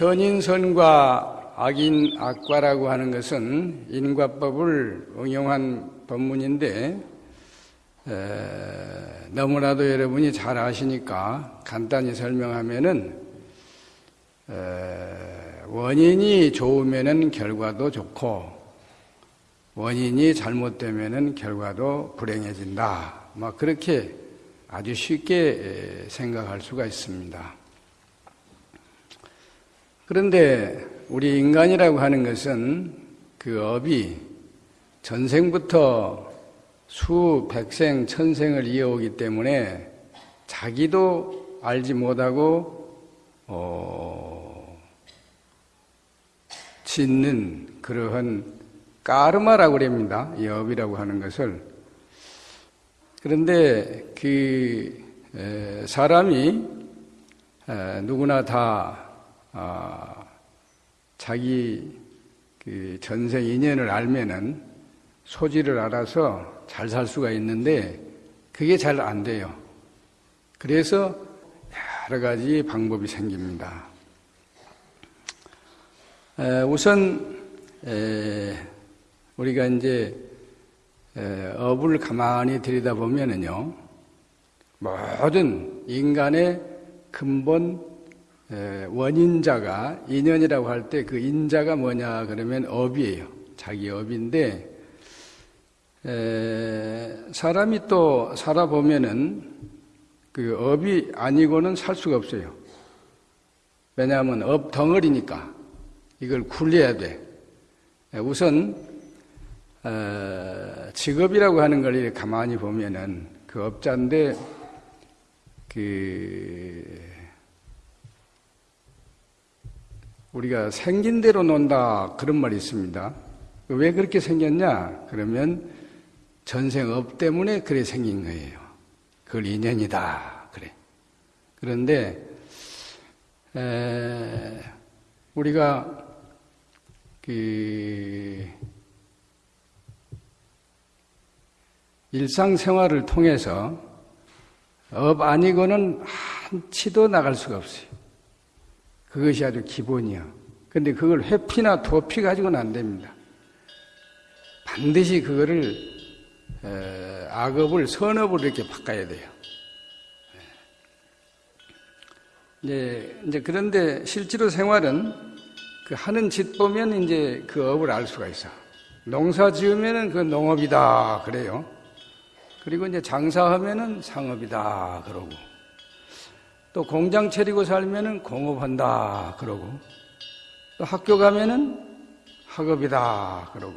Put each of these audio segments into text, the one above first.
선인선과 악인 악과라고 하는 것은 인과법을 응용한 법문인데 너무나도 여러분이 잘 아시니까 간단히 설명하면은 원인이 좋으면은 결과도 좋고 원인이 잘못되면은 결과도 불행해진다. 뭐 그렇게 아주 쉽게 생각할 수가 있습니다. 그런데 우리 인간이라고 하는 것은 그 업이 전생부터 수 백생 천생을 이어오기 때문에 자기도 알지 못하고 어, 짓는 그러한 까르마라고 그럽니다. 이 업이라고 하는 것을 그런데 그 사람이 누구나 다 아, 자기 그 전생 인연을 알면은 소지를 알아서 잘 살 수가 있는데 그게 잘 안 돼요. 그래서 여러 가지 방법이 생깁니다. 우선 우리가 이제 업을 가만히 들여다보면은요, 모든 인간의 근본 원인자가 인연이라고 할 때 그 인자가 뭐냐 그러면 업이에요. 자기 업인데 사람이 또 살아보면은 그 업이 아니고는 살 수가 없어요. 왜냐하면 업 덩어리니까 이걸 굴려야 돼. 우선 직업이라고 하는 걸 가만히 보면은 그 업자인데 그 우리가 생긴 대로 논다 그런 말이 있습니다. 왜 그렇게 생겼냐? 그러면 전생업 때문에 그래 생긴 거예요. 그걸 인연이다. 그래. 그런데 에, 우리가 그 일상생활을 통해서 업 아니고는 한치도 나갈 수가 없어요. 그것이 아주 기본이야. 근데 그걸 회피나 도피 가지고는 안 됩니다. 반드시 그거를 악업을 선업으로 이렇게 바꿔야 돼요. 이제, 이제 그런데 실제로 생활은 그 하는 짓 보면 이제 그 업을 알 수가 있어. 농사 지으면은 그 농업이다 그래요. 그리고 이제 장사하면은 상업이다 그러고. 또 공장 차리고 살면은 공업한다 그러고 또 학교 가면은 학업이다 그러고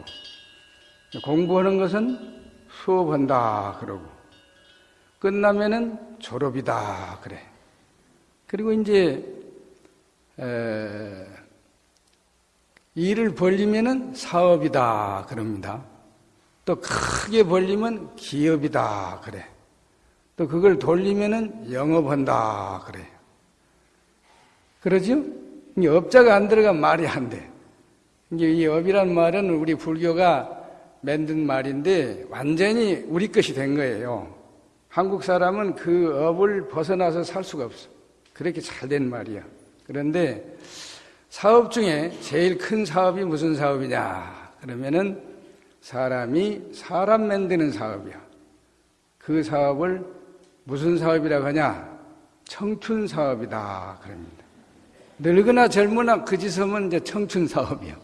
공부하는 것은 수업한다 그러고 끝나면은 졸업이다 그래. 그리고 이제 에, 일을 벌리면은 사업이다 그럽니다. 또 크게 벌리면 기업이다 그래 또 그걸 돌리면은 영업한다 그래요. 그러죠? 이 업자가 안 들어가면 말이 안 돼. 이제 이 업이란 말은 우리 불교가 만든 말인데 완전히 우리 것이 된 거예요. 한국 사람은 그 업을 벗어나서 살 수가 없어. 그렇게 잘 된 말이야. 그런데 사업 중에 제일 큰 사업이 무슨 사업이냐? 그러면은 사람이 사람 만드는 사업이야. 그 사업을 무슨 사업이라고 하냐? 청춘 사업이다. 그럽니다. 늙으나 젊으나 그 짓하면 이제 청춘 사업이요.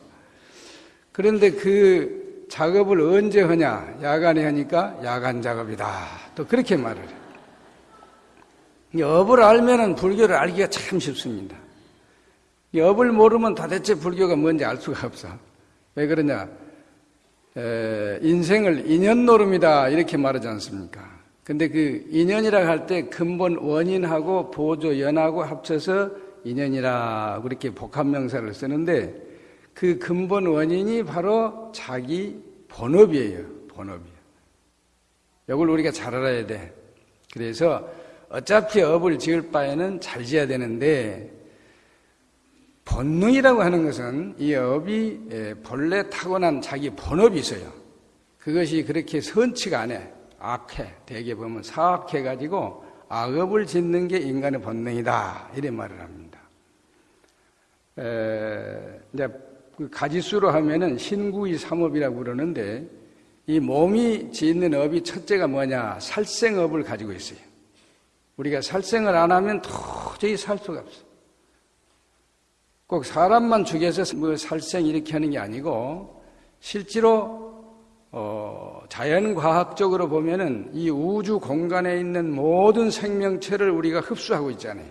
그런데 그 작업을 언제 하냐? 야간에 하니까 야간 작업이다. 또 그렇게 말을 해요. 업을 알면은 불교를 알기가 참 쉽습니다. 업을 모르면 도대체 불교가 뭔지 알 수가 없어. 왜 그러냐? 에, 인생을 인연 노름이다. 이렇게 말하지 않습니까? 근데 그 인연이라고 할때 근본 원인하고 보조 연하고 합쳐서 인연이라 그렇게 복합 명사를 쓰는데 그 근본 원인이 바로 자기 본업이에요. 본업이에요. 이걸 우리가 잘 알아야 돼. 그래서 어차피 업을 지을 바에는 잘 지어야 되는데 본능이라고 하는 것은 이 업이 예, 본래 타고난 자기 본업이 있어요. 그것이 그렇게 선치가 않아. 악해. 대개 보면 사악해 가지고 악업을 짓는 게 인간의 본능이다. 이런 말을 합니다. 에, 이제 그 가지수로 하면은 신구이 삼업이라고 그러는데 이 몸이 짓는 업이 첫째가 뭐냐? 살생업을 가지고 있어요. 우리가 살생을 안 하면 도저히 살 수가 없어. 꼭 사람만 죽여서 뭐 살생 이렇게 하는 게 아니고 실제로 어, 자연과학적으로 보면은 이 우주 공간에 있는 모든 생명체를 우리가 흡수하고 있잖아요.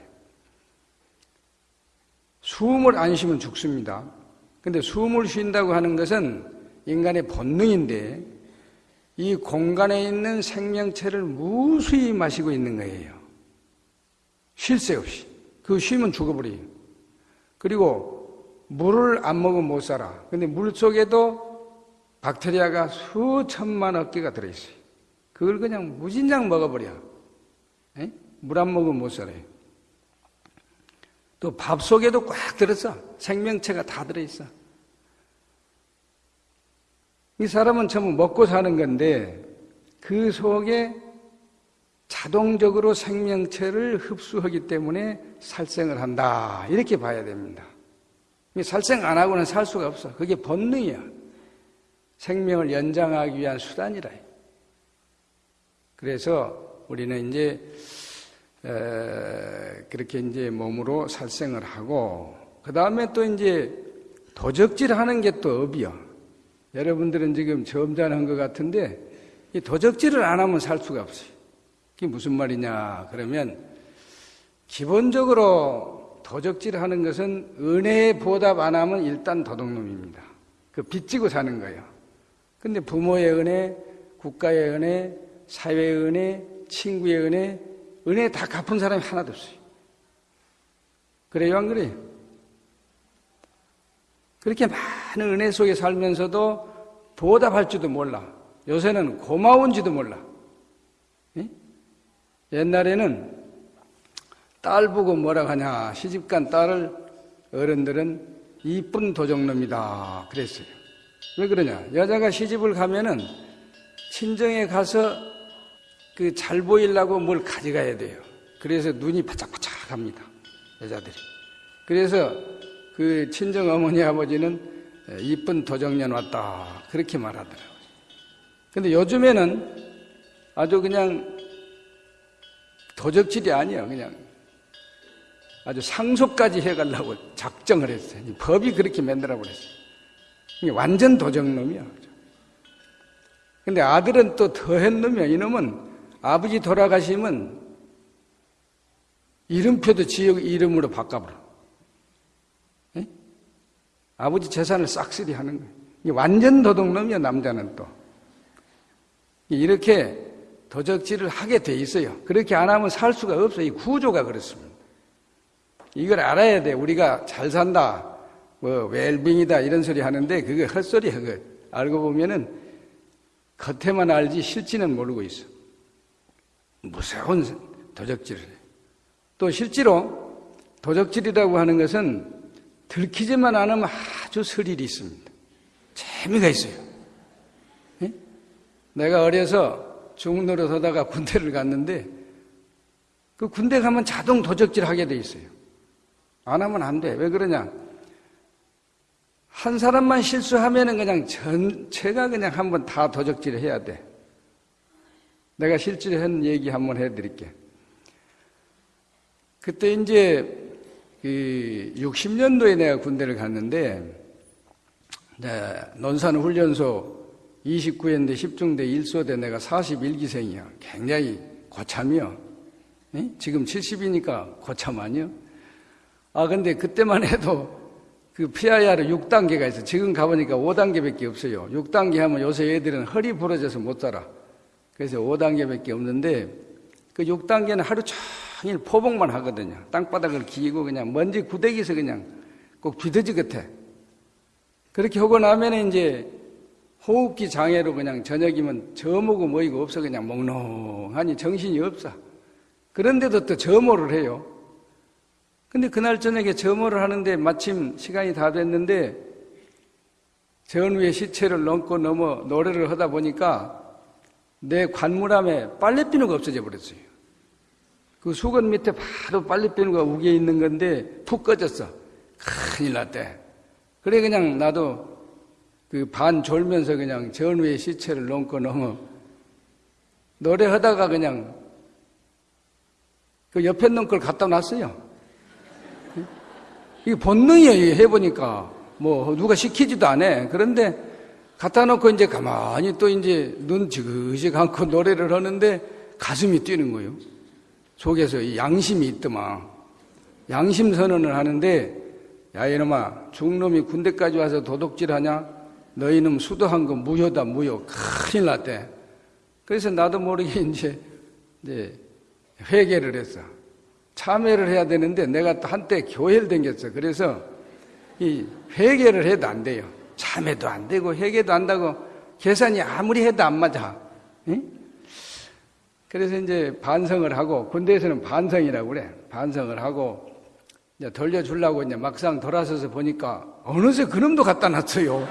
숨을 안 쉬면 죽습니다. 근데 숨을 쉰다고 하는 것은 인간의 본능인데 이 공간에 있는 생명체를 무수히 마시고 있는 거예요. 쉴 새 없이. 그 쉬면 죽어버려요. 그리고 물을 안 먹으면 못 살아. 근데 물 속에도 박테리아가 수천만 억 개가 들어있어요. 그걸 그냥 무진장 먹어버려. 물 안 먹으면 못 살아요. 또 밥 속에도 꽉 들었어. 생명체가 다 들어있어. 이 사람은 전부 먹고 사는 건데 그 속에 자동적으로 생명체를 흡수하기 때문에 살생을 한다. 이렇게 봐야 됩니다. 살생 안 하고는 살 수가 없어. 그게 본능이야. 생명을 연장하기 위한 수단이라. 그래서 우리는 이제 그렇게 이제 몸으로 살생을 하고 그 다음에 또 이제 도적질 하는 게 또 업이요. 여러분들은 지금 점잖은 것 같은데 이 도적질을 안 하면 살 수가 없어요. 그게 무슨 말이냐? 그러면 기본적으로 도적질 하는 것은 은혜에 보답 안 하면 일단 도둑놈입니다. 그 빚지고 사는 거예요. 근데 부모의 은혜, 국가의 은혜, 사회의 은혜, 친구의 은혜, 은혜 다 갚은 사람이 하나도 없어요. 그래요, 안 그래요? 그렇게 많은 은혜 속에 살면서도 보답할 지도 몰라. 요새는 고마운지도 몰라. 예? 옛날에는 딸 보고 뭐라 하냐. 시집간 딸을 어른들은 이쁜 도적놈이다. 그랬어요. 왜 그러냐? 여자가 시집을 가면은 친정에 가서 그 잘 보이려고 뭘 가져가야 돼요. 그래서 눈이 바짝바짝 합니다. 여자들이. 그래서 그 친정 어머니 아버지는 이쁜 도적년 왔다. 그렇게 말하더라고요. 근데 요즘에는 아주 그냥 도적질이 아니야. 그냥 아주 상속까지 해가려고 작정을 했어요. 법이 그렇게 만들어 버렸어요. 완전 도적놈이야. 근데 아들은 또 더한 놈이야. 이놈은 아버지 돌아가시면 이름표도 지역 이름으로 바꿔버려. 에? 아버지 재산을 싹쓸이 하는 거예요. 완전 도둑놈이야, 남자는 또. 이렇게 도적질을 하게 돼 있어요. 그렇게 안 하면 살 수가 없어요. 이 구조가 그렇습니다. 이걸 알아야 돼. 우리가 잘 산다. 뭐, 웰빙이다. 이런 소리 하는데, 그게 헛소리야. 그거. 알고 보면은, 겉에만 알지 실지는 모르고 있어. 무서운 도적질을 해. 또 실제로 도적질이라고 하는 것은 들키지만 않으면 아주 스릴이 있습니다. 재미가 있어요. 네? 내가 어려서 중노릇 하다가 군대를 갔는데 그 군대 가면 자동 도적질 하게 돼 있어요. 안 하면 안 돼. 왜 그러냐? 한 사람만 실수하면은 그냥 전체가 그냥 한번 다 도적질을 해야 돼. 내가 실제로 한 얘기 한번 해드릴게. 그때 이제 그 60년도에 내가 군대를 갔는데 논산 훈련소 29연대 10중대 1소대 내가 41기생이야. 굉장히 고참이요. 에? 지금 70이니까 고참 아니요? 아 근데 그때만 해도 그 PIR은 6단계가 있어. 지금 가보니까 5단계밖에 없어요. 6단계 하면 요새 애들은 허리 부러져서 못 살아. 그래서 5단계밖에 없는데 그 6단계는 하루 종일 포복만 하거든요. 땅바닥을 기고 그냥 먼지 구데기에서 그냥 꼭 비더지 같아. 그렇게 하고 나면 이제 호흡기 장애로 그냥 저녁이면 저모고 뭐이고 없어 그냥 몽롱하니 정신이 없어. 그런데도 또 점호를 해요. 근데 그날 저녁에 점호를 하는데 마침 시간이 다 됐는데 전후의 시체를 넘고 넘어 노래를 하다 보니까 내 관물함에 빨래비누가 없어져 버렸어요. 그 수건 밑에 바로 빨래비누가 우겨 있는 건데 푹 꺼졌어. 큰일 났대. 그래 그냥 나도 그 반 졸면서 그냥 전우의 시체를 넘고 넘어 노래하다가 그냥 그 옆에 있는 걸 갖다 놨어요. 이게 본능이에요, 해보니까. 뭐, 누가 시키지도 않아. 그런데 갖다 놓고 이제 가만히 또 이제 눈 지그시 감고 노래를 하는데 가슴이 뛰는 거예요. 속에서 양심이 있더만. 양심 선언을 하는데, 야, 이놈아, 중놈이 군대까지 와서 도둑질 하냐? 너희는 수도한 거 무효다, 무효. 큰일 났대. 그래서 나도 모르게 이제, 이제 회개를 했어. 참회를 해야 되는데 내가 또 한때 교회를 댕겼어. 그래서 이 회개를 해도 안 돼요. 참회도 안 되고 회개도 안 되고 계산이 아무리 해도 안 맞아. 응? 그래서 이제 반성을 하고 군대에서는 반성이라고 그래. 반성을 하고 이제 돌려주려고 이제 막상 돌아서서 보니까 어느새 그놈도 갖다 놨어요.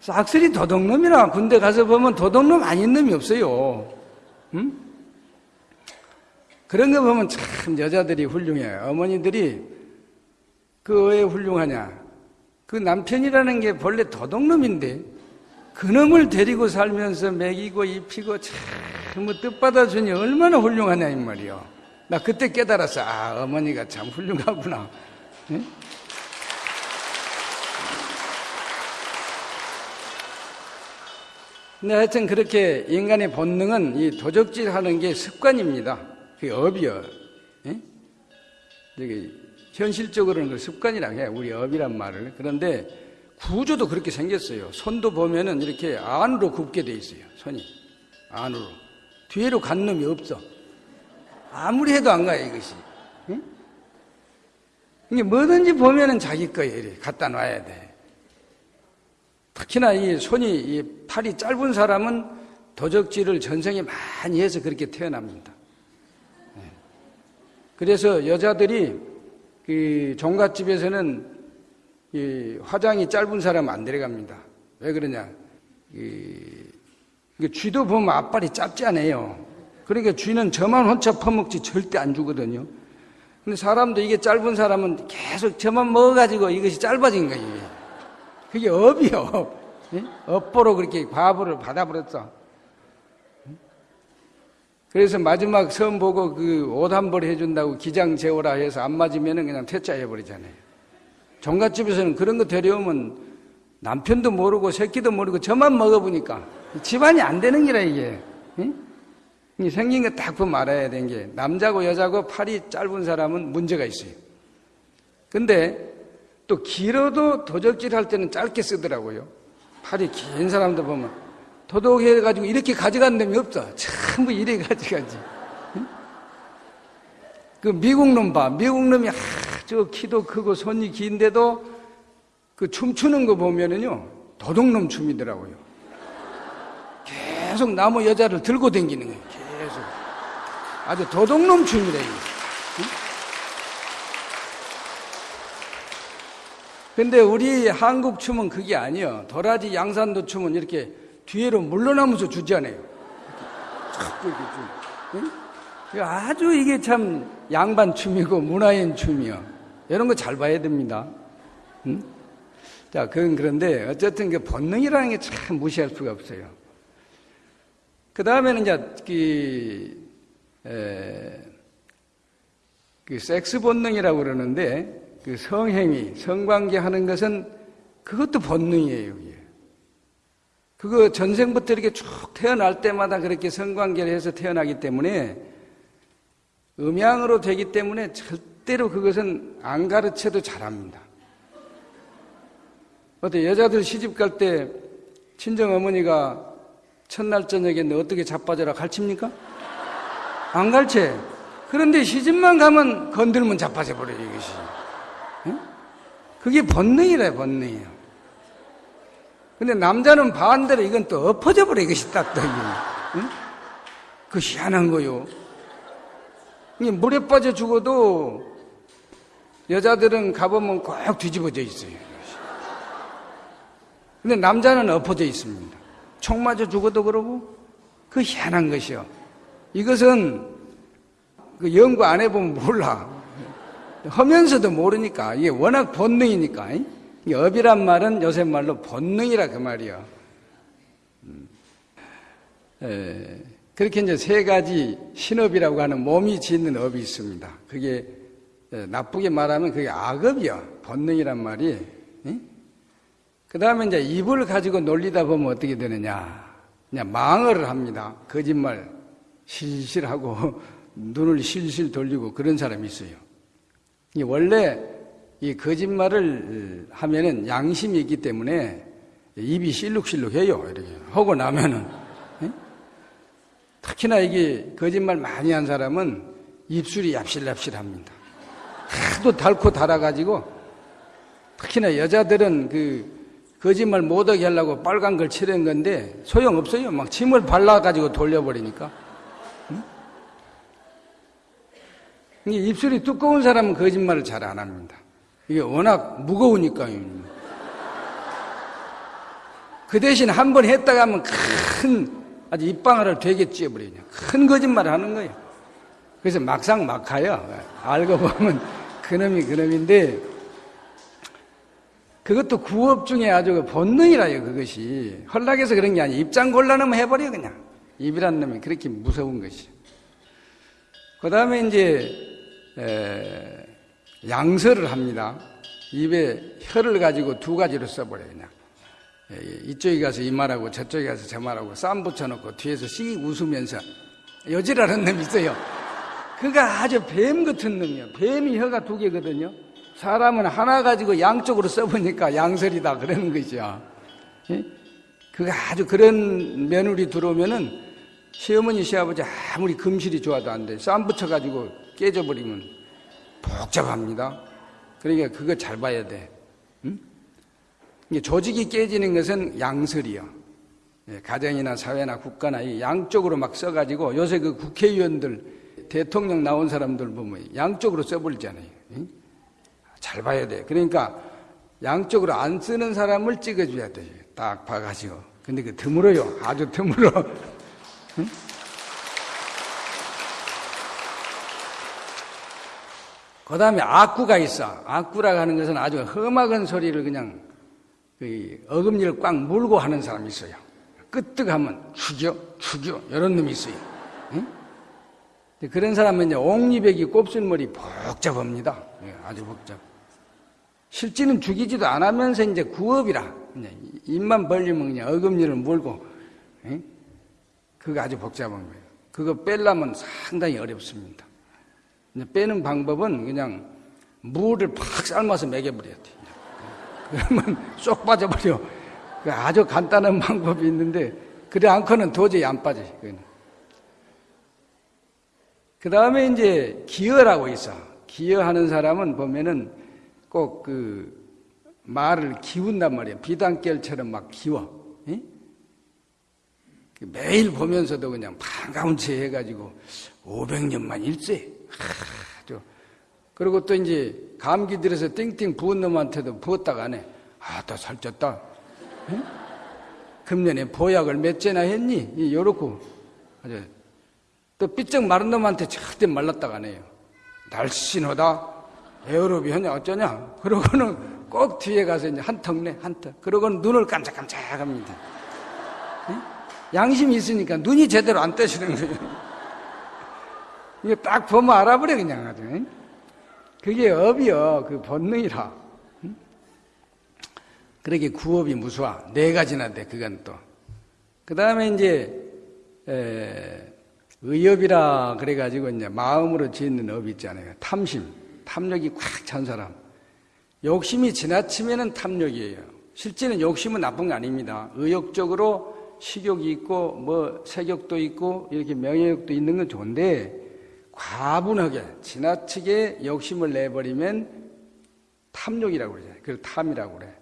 싹쓸이 도둑놈이라 군대 가서 보면 도둑놈 아닌 놈이 없어요. 응? 그런 거 보면 참 여자들이 훌륭해요. 어머니들이 그 왜 훌륭하냐? 그 남편이라는 게 본래 도둑놈인데 그놈을 데리고 살면서 먹이고 입히고 참뭐 뜻받아주니 얼마나 훌륭하냐 이 말이요. 나 그때 깨달았어. 아 어머니가 참 훌륭하구나. 응? 근데 하여튼 그렇게 인간의 본능은 이 도적질 하는 게 습관입니다. 그게 업이요. 예? 저기 현실적으로는 그 습관이라고 해. 우리 업이란 말을. 그런데 구조도 그렇게 생겼어요. 손도 보면은 이렇게 안으로 굽게 돼 있어요. 손이. 안으로. 뒤로 간 놈이 없어. 아무리 해도 안 가요, 이것이. 응? 이게 뭐든지 보면은 자기 이렇게 갖다 놔야 돼. 특히나 이 손이 이 팔이 짧은 사람은 도적질을 전생에 많이 해서 그렇게 태어납니다. 네. 그래서 여자들이 그 종갓집에서는 이 화장이 짧은 사람 안 데려갑니다. 왜 그러냐? 이 쥐도 보면 앞발이 짧지 않아요. 그러니까 쥐는 저만 혼자 퍼먹지 절대 안 주거든요. 근데 사람도 이게 짧은 사람은 계속 저만 먹어가지고 이것이 짧아진 거예요. 그게 업이요, 업. 업보로 그렇게 과보를 받아버렸어. 그래서 마지막 선 보고 그 옷 한 벌 해준다고 기장 재워라 해서 안 맞으면 그냥 퇴짜해버리잖아요. 종갓집에서는 그런 거 데려오면 남편도 모르고 새끼도 모르고 저만 먹어보니까 집안이 안 되는 기라 이게. 생긴 거 딱 보면 알아야 되는 게 남자고 여자고 팔이 짧은 사람은 문제가 있어요. 근데 또 길어도 도적질 할 때는 짧게 쓰더라고요. 팔이 긴 사람들 보면 도둑해가지고 이렇게 가져간 놈이 없어. 전부 이래 가져가지. 그 미국 놈 봐. 미국 놈이 아주 키도 크고 손이 긴데도 그 춤추는 거 보면은요 도둑놈 춤이더라고요. 계속 나무 여자를 들고 다니는 거예요. 계속 아주 도둑놈 춤이래. 근데 우리 한국 춤은 그게 아니에요. 도라지 양산도 춤은 이렇게 뒤로 물러나면서 주잖아요. 자꾸 이렇게 춤. 응? 아주 이게 참 양반 춤이고 문화인 춤이요. 이런 거 잘 봐야 됩니다. 응? 자, 그건 그런데 어쨌든 그 본능이라는 게 참 무시할 수가 없어요. 그 다음에는 이제 그, 에, 그 섹스 본능이라고 그러는데 그 성행위, 성관계 하는 것은 그것도 본능이에요. 그거 전생부터 이렇게 쭉 태어날 때마다 그렇게 성관계를 해서 태어나기 때문에 음양으로 되기 때문에 절대로 그것은 안 가르쳐도 잘합니다. 어때 여자들 시집 갈 때 친정 어머니가 첫날 저녁에 너 어떻게 자빠져라 가르칩니까? 안 가르쳐. 그런데 시집만 가면 건들면 자빠져 버려요 이것이. 그게 본능이래, 본능이에요. 근데 남자는 반대로 이건 또 엎어져 버려, 이것이 딱, 또, 응? 그 희한한 거요. 물에 빠져 죽어도 여자들은 가보면 꼭 뒤집어져 있어요. 근데 남자는 엎어져 있습니다. 총 맞아 죽어도 그러고, 그 희한한 것이요. 이것은 그 연구 안 해보면 몰라. 하면서도 모르니까 이게 워낙 본능이니까. 이 업이란 말은 요새 말로 본능이라 그 말이야. 음. 에, 그렇게 이제 세 가지 신업이라고 하는 몸이 짓는 업이 있습니다. 그게 나쁘게 말하면 그게 악업이야. 본능이란 말이. 그 다음에 이제 입을 가지고 놀리다 보면 어떻게 되느냐. 그냥 망을 합니다. 거짓말 실실하고 눈을 실실 돌리고 그런 사람이 있어요. 원래 이 거짓말을 하면은 양심이 있기 때문에 입이 실룩실룩해요. 이렇게 하고 나면은 특히나 이게 거짓말 많이 한 사람은 입술이 얍실얍실합니다. 하도 달고 달아가지고 특히나 여자들은 그 거짓말 못하게 하려고 빨간 걸 칠한 건데 소용없어요. 막 침을 발라가지고 돌려버리니까. 응? 입술이 두꺼운 사람은 거짓말을 잘 안 합니다. 이게 워낙 무거우니까요. 그 대신 한 번 했다가 하면 큰 아주 입방아를 되게 찌어버리냐. 큰 거짓말을 하는 거예요. 그래서 막상 막하요. 알고 보면 그놈이 그놈인데 그것도 구업 중에 아주 그 본능이라요, 그것이. 헐락해서 그런 게 아니에요. 입장 곤란하면 해버려, 그냥. 입이란 놈이 그렇게 무서운 것이. 그 다음에 이제, 에, 양설을 합니다. 입에 혀를 가지고 두 가지로 써버려요, 그냥. 이쪽에 가서 이 말하고 저쪽에 가서 저 말하고 쌈 붙여놓고 뒤에서 씩 웃으면서 여지라는 놈이 있어요. 그가 아주 뱀 같은 놈이에요. 뱀이 혀가 두 개거든요. 사람은 하나 가지고 양쪽으로 써보니까 양설이다 그러는 거죠. 예? 그가 아주 그런 며느리 들어오면은 시어머니 시아버지 아무리 금실이 좋아도 안 돼. 쌈 붙여가지고 깨져버리면 복잡합니다. 그러니까 그거 잘 봐야 돼. 응? 조직이 깨지는 것은 양설이요. 예, 가정이나 사회나 국가나 이 양쪽으로 막 써가지고 요새 그 국회의원들 대통령 나온 사람들 보면 양쪽으로 써버리잖아요. 잘 봐야 돼. 그러니까 양쪽으로 안 쓰는 사람을 찍어줘야 돼. 딱 봐가지고. 근데 그 드물어요. 아주 드물어. 응? 그 다음에 악구가 있어. 악구라고 하는 것은 아주 험악한 소리를 그냥 그 어금니를 꽉 물고 하는 사람이 있어요. 끄떡하면 죽여, 죽여. 이런 놈이 있어요. 응? 그런 사람은 이제 옥리백이 곱슬머리 복잡합니다. 예, 아주 복잡. 실제는 죽이지도 않으면서 이제 구업이라 입만 벌리면 그냥 어금니를 물고 에? 그거 아주 거예요. 그거 뺄려면 상당히 어렵습니다. 빼는 방법은 그냥 물을 팍 삶아서 먹여버려야 돼. 그러면 쏙 빠져버려. 그 아주 간단한 방법이 있는데 그래 않고는 도저히 안 빠져. 그 다음에 이제 기여라고 있어. 기여하는 사람은 보면은 꼭 그 말을 기운단 말이에요. 비단결처럼 막 기워. 에? 그 매일 보면서도 그냥 반가운 체 해가지고 500년만 일세. 하, 그리고 또 이제 감기 들어서 띵띵 부은 놈한테도 부었다가 안 해. 아, 또 살쪘다. 에? 금년에 보약을 몇 재나 했니? 요렇고. 아주 또 삐쩍 마른 놈한테 절대 말랐다가 안 해요. 날씬하다. 에어로비 하냐 어쩌냐 그러고는 꼭 뒤에 가서 이제 한턱 내, 한턱. 그러고는 눈을 깜짝깜짝 합니다. 양심이 있으니까 눈이 제대로 안 떠시는 거예요. 이게 딱 보면 알아버려, 그냥 아주. 그게 업이요. 그 본능이라. 그러게 구업이 무수하. 네 가지나 돼, 그건 또. 그 다음에 이제, 에, 의업이라 그래가지고 이제 마음으로 짓는 업이 있잖아요. 탐심. 탐욕이 꽉 찬 사람. 욕심이 지나치면 탐욕이에요. 실제는 욕심은 나쁜 거 아닙니다. 의욕적으로 식욕이 있고 뭐 색욕도 있고 이렇게 명예욕도 있는 건 좋은데 과분하게 지나치게 욕심을 내버리면 탐욕이라고 그러잖아요. 그걸 탐이라고 그래.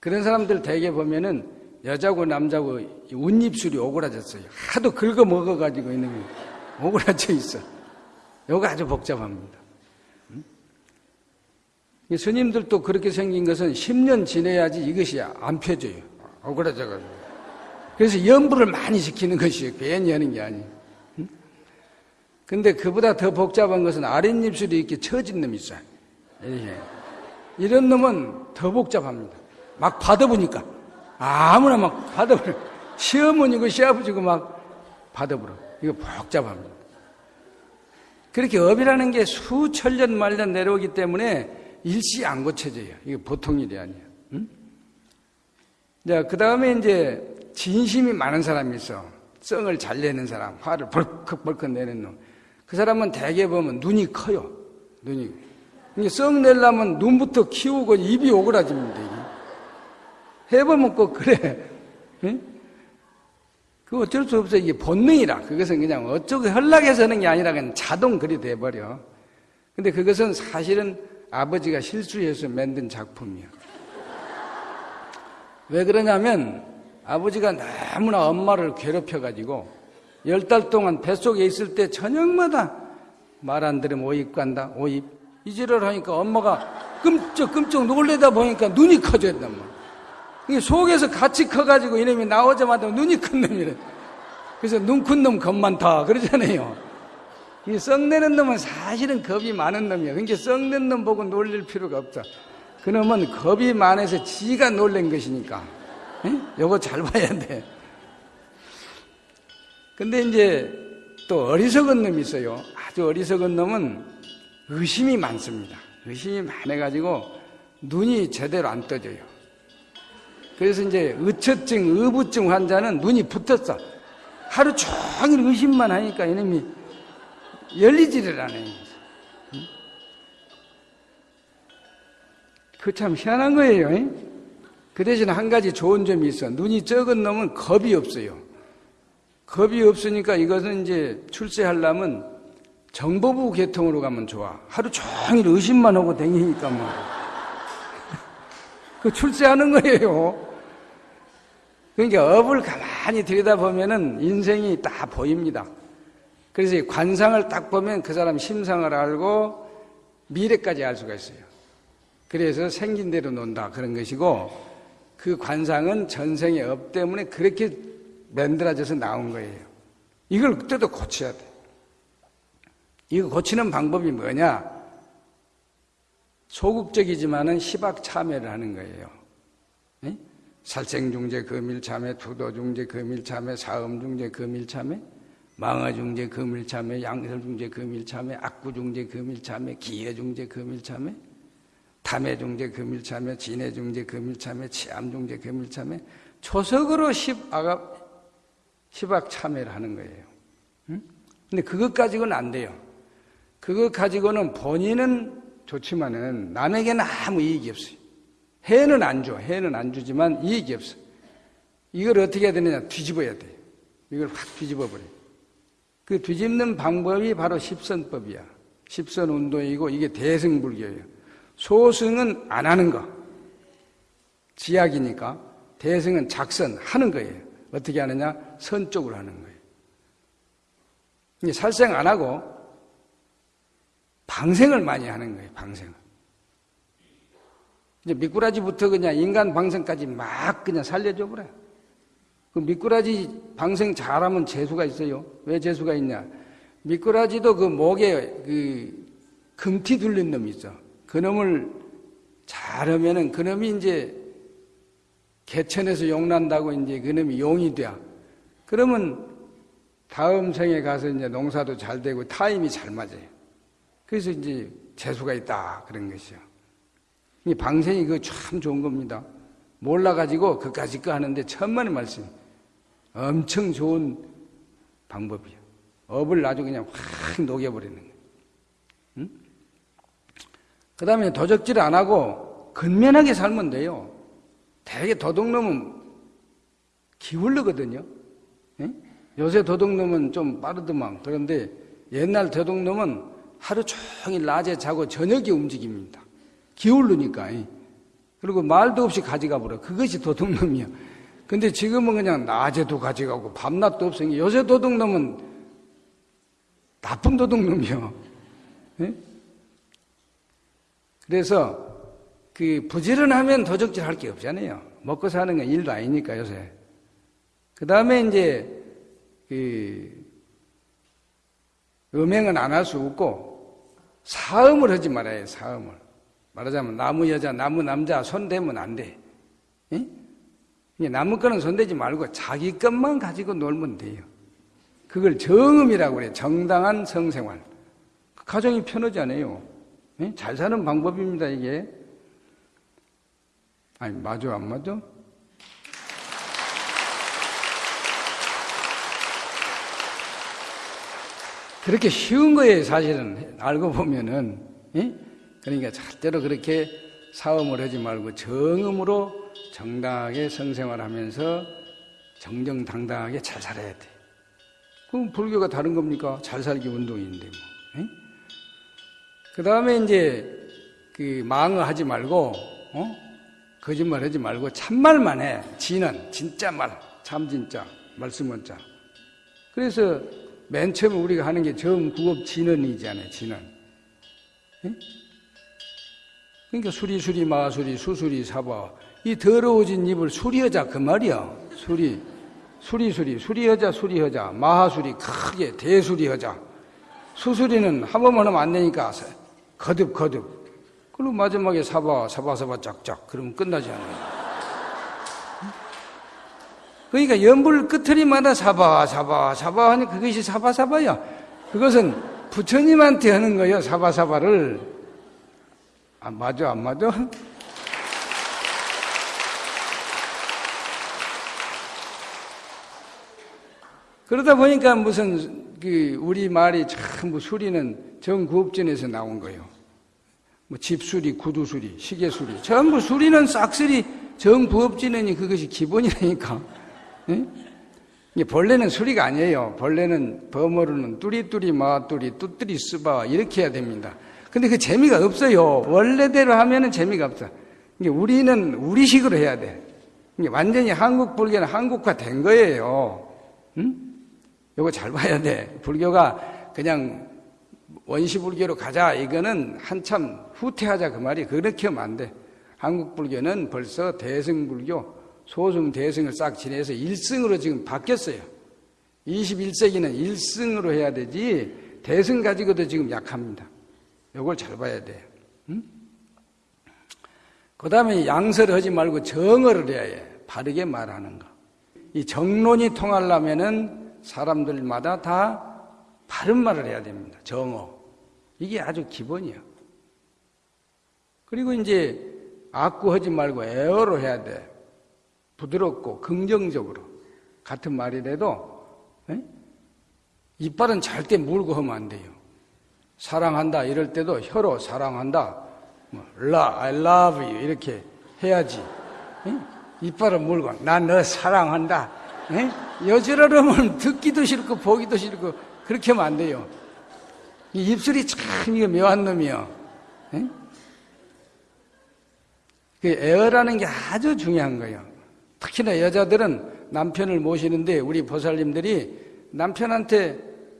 그런 사람들 대개 보면은 여자고 남자고 웃입술이 오그라졌어요. 하도 긁어 먹어가지고 있는 게 오그라져 있어. 요거 아주 복잡합니다. 스님들도 그렇게 생긴 것은 10년 지내야지 이것이 안 펴져요. 억울해져가지고. 그래서 염불을 많이 시키는 것이에요. 괜히 하는 게 아니에요. 근데 그보다 더 복잡한 것은 아랫입술이 이렇게 처진 놈이 있어요. 이렇게. 이런 놈은 더 복잡합니다. 막 받아보니까. 아무나 막 받아버려. 시어머니고 시아버지고 막 받아버려. 이거 복잡합니다. 그렇게 업이라는 게 수천 년 말년 내려오기 때문에 일시 안 고쳐져요. 이게 보통 일이 아니에요. 응? 자, 그 다음에 이제 진심이 많은 사람이 있어. 썽을 잘 내는 사람, 화를 벌컥벌컥 내는 놈. 그 사람은 대개 보면 눈이 커요. 눈이. 이게 썽 내려면 눈부터 키우고 입이 오그라집니다. 이게. 해보면 꼭 그래. 응? 그 어쩔 수 없어. 이게 본능이라. 그것은 그냥 어쩌고 연락해서 하는 게 아니라 그냥 자동 그리 돼버려. 근데 그것은 사실은 아버지가 실수해서 만든 작품이야. 왜 그러냐면 아버지가 너무나 엄마를 괴롭혀가지고 열 달 동안 뱃속에 있을 때 저녁마다 말 안 들으면 오입 간다, 오입. 이지를 하니까 엄마가 끔쩍 끔쩍 놀래다 보니까 눈이 커졌단 말이야. 이게 속에서 같이 커가지고 이놈이 나오자마자 눈이 큰 놈이래. 그래서 눈 큰 놈 겁 많다. 그러잖아요. 이 썩내는 놈은 사실은 겁이 많은 놈이야. 그러니까 썩는 놈 보고 놀릴 필요가 없다. 그놈은 겁이 많아서 지가 놀란 것이니까. 에? 요거 잘 봐야 돼. 근데 이제 또 어리석은 놈이 있어요. 아주 어리석은 놈은 의심이 많습니다. 의심이 많아가지고 눈이 제대로 안 떠져요. 그래서 이제 의처증, 의부증 환자는 눈이 붙었어. 하루 종일 의심만 하니까 이놈이 열리지를 않아요. 그 참 희한한 거예요. 그 대신 한 가지 좋은 점이 있어. 눈이 적은 놈은 겁이 없어요. 겁이 없으니까 이것은 이제 출세하려면 정보부 계통으로 가면 좋아. 하루 종일 의심만 하고 다니니까 뭐. 그 출세하는 거예요. 그러니까 업을 가만히 들여다보면은 인생이 다 보입니다. 그래서 관상을 딱 보면 그 사람 심상을 알고 미래까지 알 수가 있어요. 그래서 생긴 대로 논다 그런 것이고 그 관상은 전생의 업 때문에 그렇게 만들어져서 나온 거예요. 이걸 그때도 고쳐야 돼. 이거 고치는 방법이 뭐냐? 소극적이지만은 희박참회를 하는 거예요. 에? 살생중재 금일참회, 투도중재 금일참회, 사음중재 금일참회, 망어중재 금일참회, 양설중재 금일참회, 악구중재 금일참회, 기여중재 금일참회, 탐해중재 금일참회, 진해중재 금일참회, 치암중재 금일참회, 초석으로 십아갑, 십악참회를 하는 거예요. 응? 근데 그것 가지고는 안 돼요. 그것 가지고는 본인은 좋지만은 남에게는 아무 이익이 없어요. 해는 안 줘. 해는 안 주지만 이익이 없어. 이걸 어떻게 해야 되느냐? 뒤집어야 돼. 이걸 확 뒤집어 버려. 그 뒤집는 방법이 바로 십선법이야. 십선 운동이고 이게 대승불교예요. 소승은 안 하는 거. 지약이니까. 대승은 작선 하는 거예요. 어떻게 하느냐? 선 쪽으로 하는 거예요. 살생 안 하고 방생을 많이 하는 거예요. 방생을. 이제 미꾸라지부터 그냥 인간 방생까지 막 그냥 살려줘 버려. 그 미꾸라지 방생 잘하면 재수가 있어요. 왜 재수가 있냐? 미꾸라지도 그 목에 그 금티 둘린 놈이 있어. 그 놈을 잘하면은 그 놈이 이제 개천에서 용 난다고 이제 그 놈이 용이 돼. 그러면 다음 생에 가서 이제 농사도 잘 되고 타임이 잘 맞아요. 그래서 이제 재수가 있다 그런 것이요. 이 방생이 그참 좋은 겁니다. 몰라가지고 그까지 거 하는데 천만의 말씀. 엄청 좋은 방법이에요. 업을 아주 그냥 확 녹여버리는 거예요. 응? 그 다음에 도적질 안 하고 근면하게 살면 돼요. 대개 도둑놈은 기울르거든요. 응? 요새 도둑놈은 좀 빠르더만. 그런데 옛날 도둑놈은 하루 종일 낮에 자고 저녁에 움직입니다. 기울르니까. 그리고 말도 없이 가져가 버려. 그것이 도둑놈이야. 근데 지금은 그냥 낮에도 가져가고 밤낮도 없으니 요새 도둑놈은 나쁜 도둑놈이요. 네? 그래서 그 부지런하면 도적질 할 게 없잖아요. 먹고 사는 건 일도 아니니까 요새. 그 다음에 이제 그 음행은 안 할 수 없고 사음을 하지 말아요. 사음을 말하자면 나무 여자, 나무 남자 손 대면 안 돼. 예? 나무 거는 손대지 말고 자기 것만 가지고 놀면 돼요. 그걸 정음이라고 그래. 정당한 성생활. 가정이 편하지 않아요. 예? 잘 사는 방법입니다, 이게. 아니, 맞아, 안 맞아? 그렇게 쉬운 거예요, 사실은. 알고 보면은. 예? 그러니까 절대로 그렇게 사음을 하지 말고 정음으로 정당하게 성생활 하면서 정정당당하게 잘 살아야 돼. 그럼 불교가 다른 겁니까? 잘 살기 운동인데 뭐. 예? 그 다음에 이제 그 망을 하지 말고, 어? 거짓말 하지 말고 참말만 해. 진은 진짜 말, 참 진짜, 말씀은 자. 그래서 맨 처음에 우리가 하는 게 정구업 진언이잖아요. 진언. 예? 그러니까 수리 수리 마수리 수수리 사바 이 더러워진 입을 수리하자 그 말이야. 수리 수리 수리 수리하자 수리하자 마하수리 크게 대수리하자 수수리는 한 번만 하면 안 되니까 거듭 거듭 그리고 마지막에 사바 사바 사바 짝짝 그러면 끝나지 않아요. 그러니까 연불 끝트리마다 사바 사바 사바 하니 그것이 사바 사바야. 그것은 부처님한테 하는 거예요. 사바 사바를 안 아, 맞아 안 맞아? 그러다 보니까 무슨 그 우리 말이 전부 수리는 정구업전에서 나온 거예요. 뭐 집수리, 구두수리, 시계수리 전부 수리는 싹쓸이 정부업진이니 그것이 기본이라니까. 예? 벌레는 수리가 아니에요. 벌레는 범어로는 뚜리뚜리 마뚜리 뚜뚜리 쓰바 이렇게 해야 됩니다. 근데 그 재미가 없어요. 원래대로 하면은 재미가 없어. 우리는 우리식으로 해야 돼. 완전히 한국 불교는 한국화 된 거예요. 응? 요거 잘 봐야 돼. 불교가 그냥 원시 불교로 가자 이거는 한참 후퇴하자 그 말이 그렇게 하면 안 돼. 한국 불교는 벌써 대승 불교 소승, 대승을 싹 지내서 1승으로 지금 바뀌었어요. 21세기는 1승으로 해야 되지, 대승 가지고도 지금 약합니다. 이걸 잘 봐야 돼요. 응? 그 다음에 양설을 하지 말고 정어를 해야 해. 바르게 말하는 거. 이 정론이 통하려면은 사람들마다 다 바른 말을 해야 됩니다. 정어. 이게 아주 기본이야. 그리고 이제 악구하지 말고 애어로 해야 돼. 부드럽고 긍정적으로 같은 말이라도 에? 예? 이빨은 절대 물고 하면 안 돼요. 사랑한다 이럴 때도 혀로 사랑한다, 뭐, 라, I love you 이렇게 해야지. 에? 예? 이빨은 물고 난 너 사랑한다. 여지러면 듣기도 싫고 보기도 싫고 그렇게 하면 안 돼요. 이 입술이 참 이거 묘한 놈이요. 에? 그 에어라는 게 아주 중요한 거예요. 특히나 여자들은 남편을 모시는데 우리 보살님들이 남편한테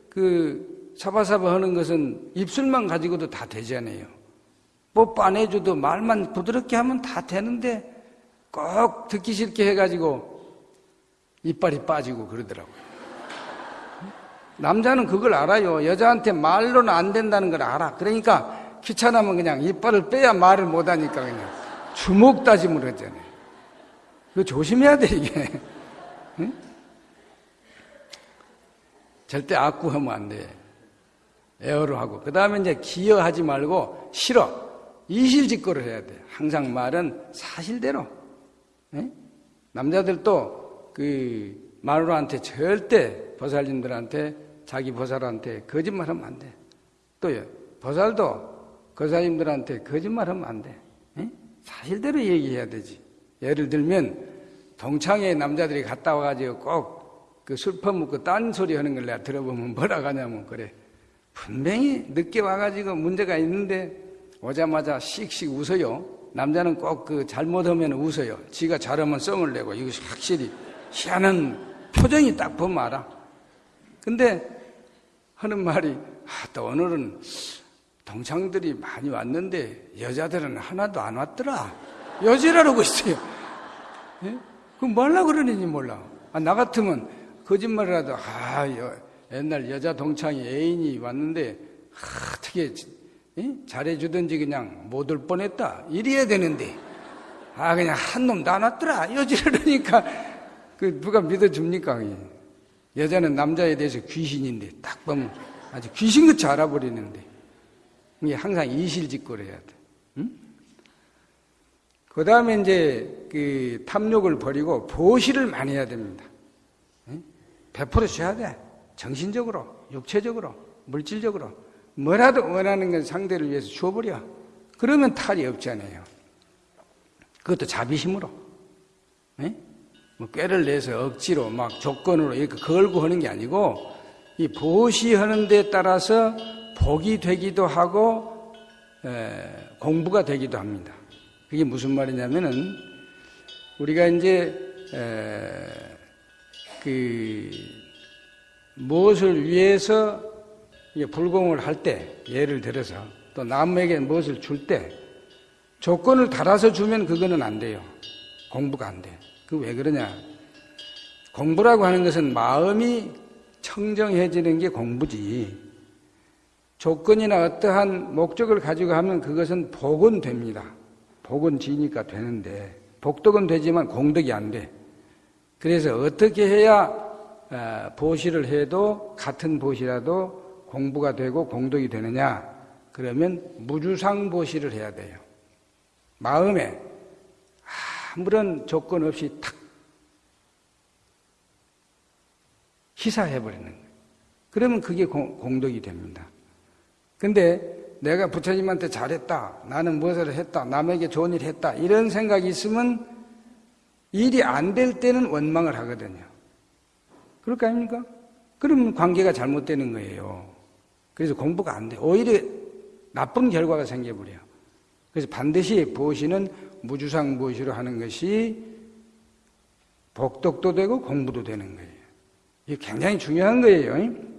그 사바사바 하는 것은 입술만 가지고도 다 되잖아요. 뽀뽀 안 해줘도 말만 부드럽게 하면 다 되는데 꼭 듣기 싫게 해가지고 이빨이 빠지고 그러더라고요. 남자는 그걸 알아요. 여자한테 말로는 안 된다는 걸 알아. 그러니까 귀찮으면 그냥 이빨을 빼야 말을 못하니까 그냥 주먹 다짐을 하잖아요. 이거 조심해야 돼, 이게. 응? 절대 악구하면 안 돼. 에어로 하고. 그 다음에 이제 기여하지 말고 싫어. 이실직고를 해야 돼. 항상 말은 사실대로. 응? 남자들도 그 마누라한테 절대 보살님들한테 자기 보살한테 거짓말하면 안 돼. 또요. 보살도 거사님들한테 거짓말하면 안 돼. 응? 사실대로 얘기해야 되지. 예를 들면 동창회 남자들이 갔다 와가지고 꼭 그술 퍼먹고 딴소리 하는 걸 내가 들어보면 뭐라 하냐면 그래 분명히 늦게 와가지고 문제가 있는데 오자마자 씩씩 웃어요 남자는 꼭 그 잘못하면 웃어요 지가 잘하면 썽을 내고 이것이 확실히 희한한 표정이 딱 보면 알아 근데 하는 말이 아, 또 오늘은 동창들이 많이 왔는데 여자들은 하나도 안 왔더라 여지라고 있어요. 예? 그럼 뭐라 그러는지 몰라. 아, 나 같으면 거짓말이라도, 아, 여, 옛날 여자 동창이 애인이 왔는데 하, 어떻게 이? 잘해주든지 그냥 못 올 뻔했다 이래야 되는데 아 그냥 한 놈 나눴더라 이러지르니까 그 누가 믿어줍니까? 그게? 여자는 남자에 대해서 귀신인데 딱 보면 아주 귀신같이 알아버리는데 이게 항상 이실직고를 해야 돼. 응? 그 다음에 이제 그 탐욕을 버리고 보시를 많이 해야 됩니다. 응? 100% 쉬어야 돼. 정신적으로, 육체적으로, 물질적으로. 뭐라도 원하는 건 상대를 위해서 주어버려. 그러면 탈이 없잖아요. 그것도 자비심으로. 응? 뭐 꾀를 내서 억지로 막 조건으로 이렇게 걸고 하는 게 아니고 이 보시하는 데 따라서 복이 되기도 하고 에, 공부가 되기도 합니다. 그게 무슨 말이냐면은 우리가 이제 에, 그 무엇을 위해서 불공을 할 때 예를 들어서 또 남에게 무엇을 줄 때 조건을 달아서 주면 그거는 안 돼요. 공부가 안 돼. 그 왜 그러냐? 공부라고 하는 것은 마음이 청정해지는 게 공부지. 조건이나 어떠한 목적을 가지고 하면 그것은 복은 됩니다. 복은 지니까 되는데 복덕은 되지만 공덕이 안 돼. 그래서 어떻게 해야 어, 보시를 해도 같은 보시라도 공부가 되고 공덕이 되느냐? 그러면 무주상 보시를 해야 돼요. 마음에 아무런 조건 없이 탁 희사해버리는 거예요. 그러면 그게 공덕이 됩니다. 근데 내가 부처님한테 잘했다. 나는 무엇을 했다. 남에게 좋은 일 했다. 이런 생각이 있으면 일이 안 될 때는 원망을 하거든요. 그럴 거 아닙니까? 그러면 관계가 잘못되는 거예요. 그래서 공부가 안 돼. 오히려 나쁜 결과가 생겨버려요. 그래서 반드시 보시는 무주상 보시로 하는 것이 복덕도 되고 공부도 되는 거예요. 이게 굉장히 중요한 거예요.